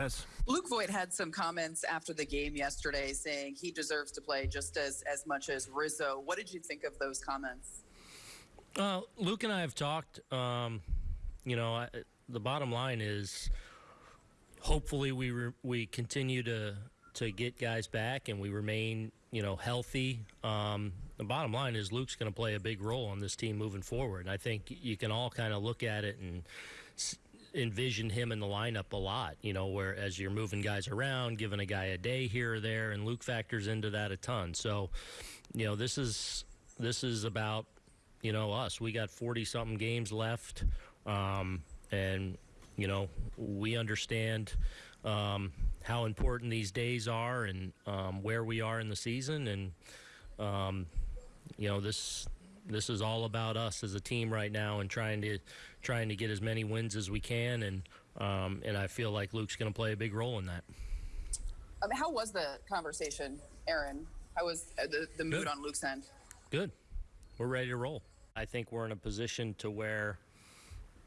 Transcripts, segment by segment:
Yes. Luke Voit had some comments after the game yesterday saying he deserves to play just as, as much as Rizzo. What did you think of those comments? Uh, Luke and I have talked. Um, you know, I, the bottom line is hopefully we re- we continue to to get guys back and we remain you know healthy. Um, the bottom line is Luke's going to play a big role on this team moving forward. And I think you can all kind of look at it and envision him in the lineup a lot, you know, where as you're moving guys around, giving a guy a day here or there, and Luke factors into that a ton. So, you know, this is this is about you know us. We got 40 something games left, um, and you know we understand um, how important these days are and um, where we are in the season, and um, you know this this is all about us as a team right now and trying to trying to get as many wins as we can and um, and I feel like Luke's going to play a big role in that. Um, how was the conversation, Aaron? How was uh, the, the mood Good. on Luke's end? Good. We're ready to roll. I think we're in a position to where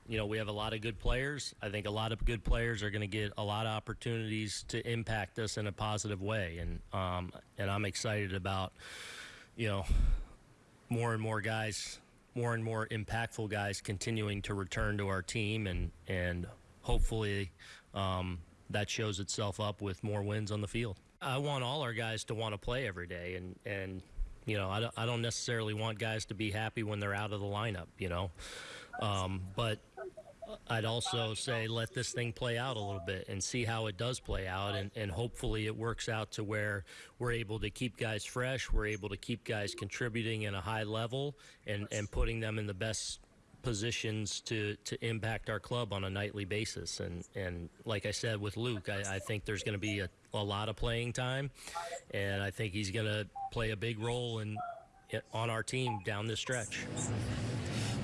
you know, we have a lot of good players. I think a lot of good players are going to get a lot of opportunities to impact us in a positive way, and um, and I'm excited about, you know, more and more guys, more and more impactful guys continuing to return to our team, and and hopefully um, that shows itself up with more wins on the field. I want all our guys to want to play every day, and and you know, I don't, I don't necessarily want guys to be happy when they're out of the lineup, you know, um, but I'd also say let this thing play out a little bit and see how it does play out, and, and hopefully it works out to where we're able to keep guys fresh, we're able to keep guys contributing in a high level, and, and putting them in the best positions to, to impact our club on a nightly basis. And, and like I said with Luke, I, I think there's going to be a, a lot of playing time, and I think he's going to play a big role in, on our team down this stretch.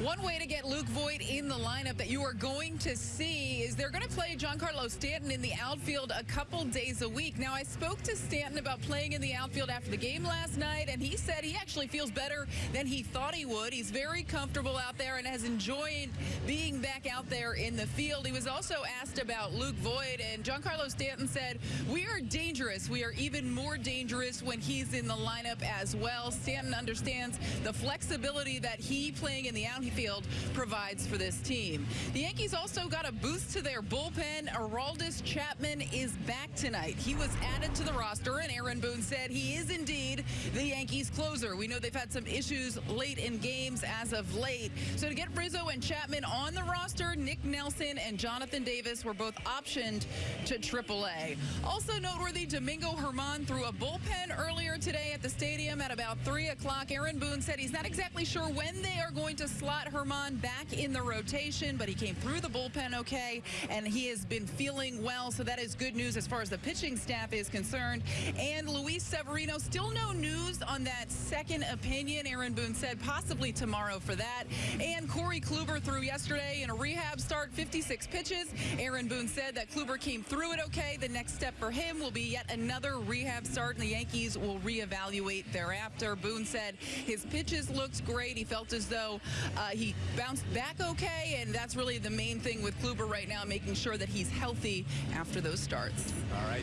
One way to get Luke Voit in the lineup that you are going to see is they're going to play Giancarlo Stanton in the outfield a couple days a week. Now, I spoke to Stanton about playing in the outfield after the game last night, and he said he actually feels better than he thought he would. He's very comfortable out there and has enjoyed being back out there in the field. He was also asked about Luke Voit, and Giancarlo Stanton said, We are dangerous. We are even more dangerous when he's in the lineup as well. Stanton understands the flexibility that he playing in the outfield Field provides for this team. The Yankees also got a boost to their bullpen. Aroldis Chapman is back tonight. He was added to the roster, and Aaron Boone said he is indeed the Yankees closer. We know they've had some issues late in games as of late. So to get Rizzo and Chapman on the roster, Nick Nelson and Jonathan Davis were both optioned to AAA. Also noteworthy, Domingo Germán threw a bullpen earlier today the stadium at about 3 o'clock. Aaron Boone said he's not exactly sure when they are going to slot Germán back in the rotation, but he came through the bullpen okay, and he has been feeling well, so that is good news as far as the pitching staff is concerned. And Luis Severino, still no news on that second opinion. Aaron Boone said possibly tomorrow for that. And Corey Kluber threw yesterday in a rehab start, 56 pitches. Aaron Boone said that Kluber came through it okay. The next step for him will be yet another rehab start, and the Yankees will reevaluate thereafter. Boone said his pitches looked great. He felt as though uh, he bounced back okay, and that's really the main thing with Kluber right now, making sure that he's healthy after those starts. All right.